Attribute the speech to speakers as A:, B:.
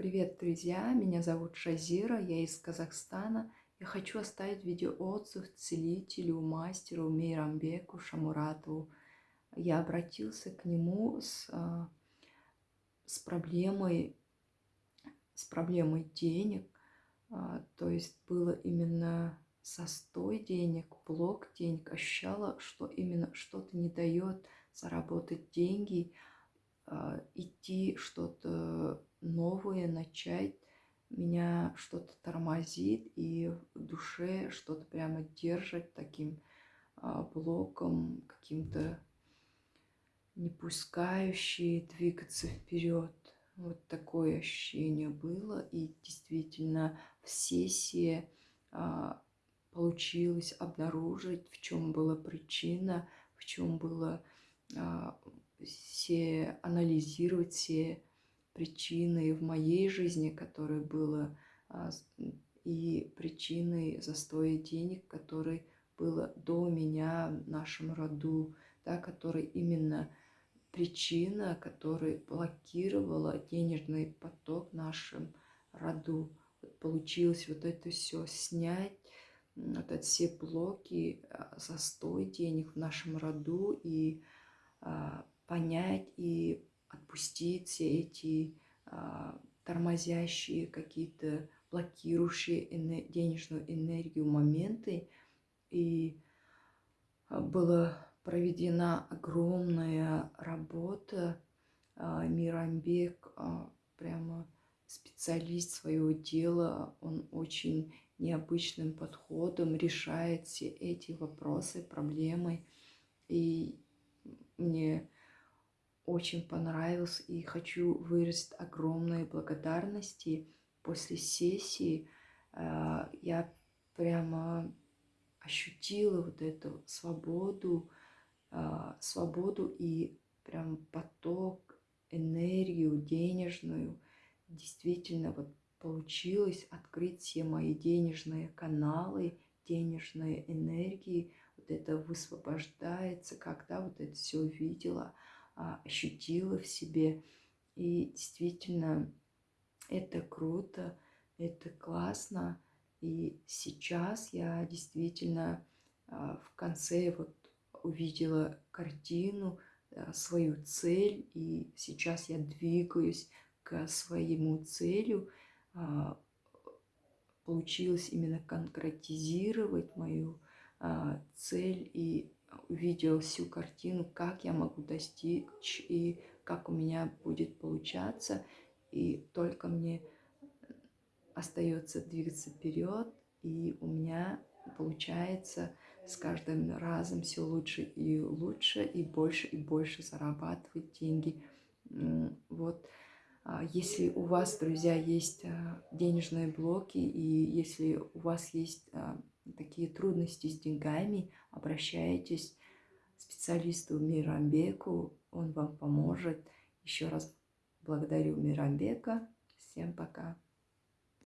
A: Привет, друзья! Меня зовут Шазира, я из Казахстана. Я хочу оставить видеоотзыв целителю, мастеру Мейрамбеку Шамуратову. Я обратился к нему с, а, с проблемой, с проблемой денег. А, то есть было именно застой денег, блок денег. Ощущала, что именно что-то не дает заработать деньги, идти что-то новое, начать. Меня что-то тормозит, и в душе что-то прямо держит таким а, блоком, каким-то не пускающий двигаться вперед. Вот такое ощущение было. И действительно в сессии а, получилось обнаружить, в чем была причина, в чем было а, все анализировать все причины в моей жизни, которые было, а, и причины застоя денег, которые было до меня в нашем роду, да, который именно причина, которая блокировала денежный поток в нашем роду. Вот получилось вот это все снять, вот эти все блоки, а, застой денег в нашем роду и а, понять и отпустить все эти а, тормозящие какие-то блокирующие денежную энергию моменты. И а, была проведена огромная работа. А, Мирамбек а, прямо специалист своего дела, он очень необычным подходом решает все эти вопросы, проблемы. И мне очень понравился и хочу выразить огромные благодарности. После сессии э, я прямо ощутила вот эту свободу, э, свободу и прям поток, энергию денежную. Действительно, вот получилось открыть все мои денежные каналы, денежные энергии. Вот это высвобождается, когда вот это все увидела – а, ощутила в себе. И действительно, это круто, это классно. И сейчас я действительно а, в конце вот увидела картину, а, свою цель, и сейчас я двигаюсь к своему целю. Получилось именно конкретизировать мою цель и увидел всю картину, как я могу достичь и как у меня будет получаться. И только мне остается двигаться вперед, и у меня получается с каждым разом все лучше и лучше, и больше и больше зарабатывать деньги. Вот. А если у вас, друзья, есть а, денежные блоки, и если у вас есть а, такие трудности с деньгами, обращайтесь специалисту Мирамбеку, он вам поможет. Еще раз благодарю Мирамбека. Всем пока.